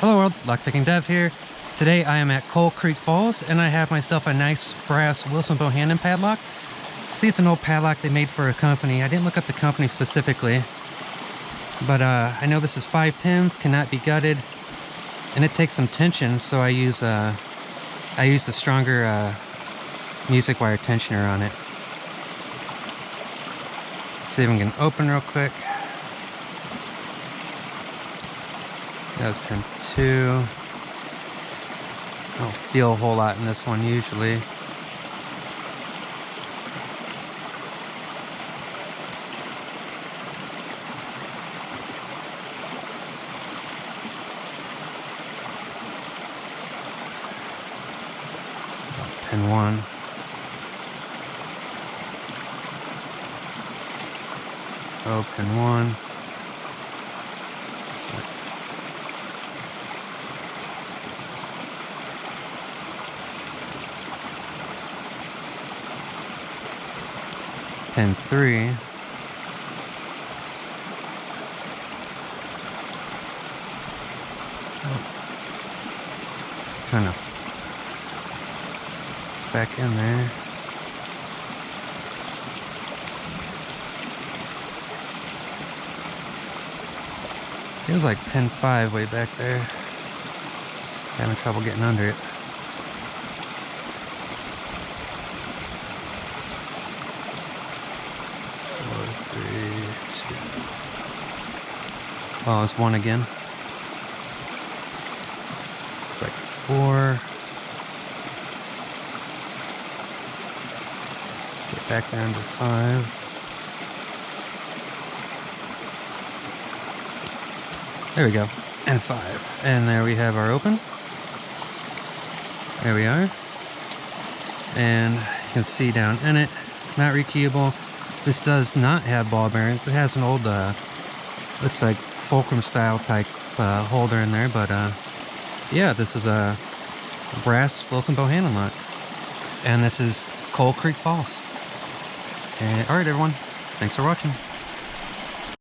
Hello world, Lockpicking Dev here. Today I am at Coal Creek Falls and I have myself a nice brass Wilson Bohannon padlock. See, it's an old padlock they made for a company. I didn't look up the company specifically, but uh, I know this is five pins, cannot be gutted, and it takes some tension, so I use uh, I use a stronger uh, music wire tensioner on it. See if we can open real quick. That was pin two. I don't feel a whole lot in this one usually. Pin one. Oh, Open one. Three. Oh. Kind of it's back in there. Feels like pin five way back there. Having trouble getting under it. three, two. Oh, it's one again. Like four. Get back down to five. There we go. And five. And there we have our open. There we are. And you can see down in it, it's not rekeyable. This does not have ball bearings. It has an old, uh, looks like fulcrum style type uh, holder in there, but uh, yeah, this is a brass Wilson Bohannon lock. And this is Coal Creek Falls. And all right, everyone, thanks for watching.